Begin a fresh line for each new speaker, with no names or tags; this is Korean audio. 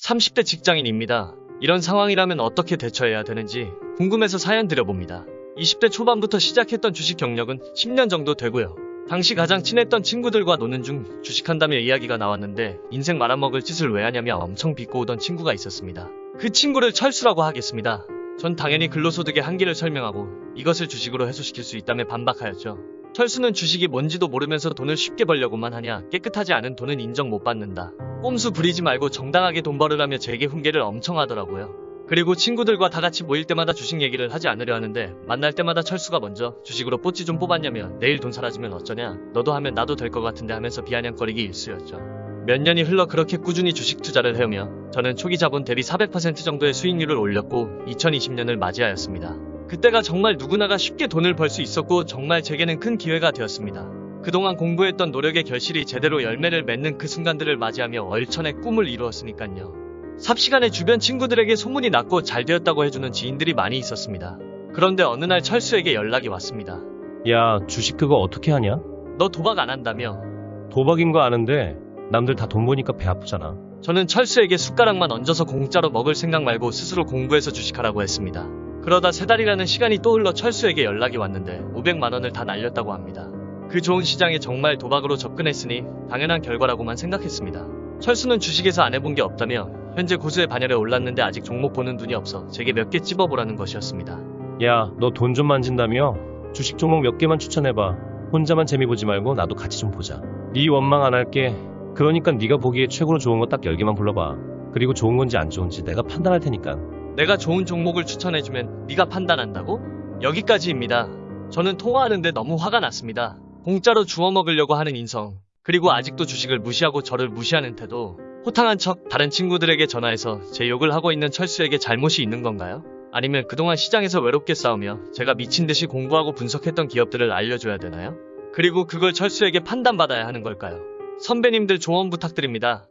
30대 직장인입니다. 이런 상황이라면 어떻게 대처해야 되는지 궁금해서 사연 드려봅니다. 20대 초반부터 시작했던 주식 경력은 10년 정도 되고요. 당시 가장 친했던 친구들과 노는 중 주식한다며 이야기가 나왔는데 인생 말아먹을 짓을 왜 하냐며 엄청 비꼬우던 친구가 있었습니다. 그 친구를 철수라고 하겠습니다. 전 당연히 근로소득의 한계를 설명하고 이것을 주식으로 해소시킬 수 있다며 반박하였죠. 철수는 주식이 뭔지도 모르면서 돈을 쉽게 벌려고만 하냐 깨끗하지 않은 돈은 인정 못 받는다. 꼼수 부리지 말고 정당하게 돈 벌으라며 제게 훈계를 엄청 하더라고요. 그리고 친구들과 다 같이 모일 때마다 주식 얘기를 하지 않으려 하는데 만날 때마다 철수가 먼저 주식으로 뽀찌 좀 뽑았냐며 내일 돈 사라지면 어쩌냐 너도 하면 나도 될 것 같은데 하면서 비아냥거리기 일쑤였죠. 몇 년이 흘러 그렇게 꾸준히 주식 투자를 해오며 저는 초기 자본 대비 400% 정도의 수익률을 올렸고 2020년을 맞이하였습니다. 그때가 정말 누구나가 쉽게 돈을 벌 수 있었고 정말 제게는 큰 기회가 되었습니다. 그동안 공부했던 노력의 결실이 제대로 열매를 맺는 그 순간들을 맞이하며 얼천의 꿈을 이루었으니까요. 삽시간에 주변 친구들에게 소문이 났고 잘 되었다고 해주는 지인들이 많이 있었습니다. 그런데 어느 날 철수에게 연락이 왔습니다.
야, 주식 그거 어떻게 하냐?
너 도박 안 한다며?
도박인 거 아는데 남들 다 돈 보니까 배 아프잖아.
저는 철수에게 숟가락만 얹어서 공짜로 먹을 생각 말고 스스로 공부해서 주식하라고 했습니다. 그러다 세 달이라는 시간이 또 흘러 철수에게 연락이 왔는데 500만 원을 다 날렸다고 합니다. 그 좋은 시장에 정말 도박으로 접근했으니 당연한 결과라고만 생각했습니다. 철수는 주식에서 안 해본 게 없다며 현재 고수의 반열에 올랐는데 아직 종목 보는 눈이 없어 제게 몇 개 찝어보라는 것이었습니다.
야, 너 돈 좀 만진다며? 주식 종목 몇 개만 추천해봐. 혼자만 재미 보지 말고 나도 같이 좀 보자. 네 원망 안 할게. 그러니까 네가 보기에 최고로 좋은 거 딱 10개만 불러봐. 그리고 좋은 건지 안 좋은지 내가 판단할 테니까.
내가 좋은 종목을 추천해주면 네가 판단한다고? 여기까지입니다. 저는 통화하는데 너무 화가 났습니다. 공짜로 주워 먹으려고 하는 인성, 그리고 아직도 주식을 무시하고 저를 무시하는 태도, 호탕한 척 다른 친구들에게 전화해서 제 욕을 하고 있는 철수에게 잘못이 있는 건가요? 아니면 그동안 시장에서 외롭게 싸우며 제가 미친 듯이 공부하고 분석했던 기업들을 알려줘야 되나요? 그리고 그걸 철수에게 판단받아야 하는 걸까요? 선배님들 조언 부탁드립니다.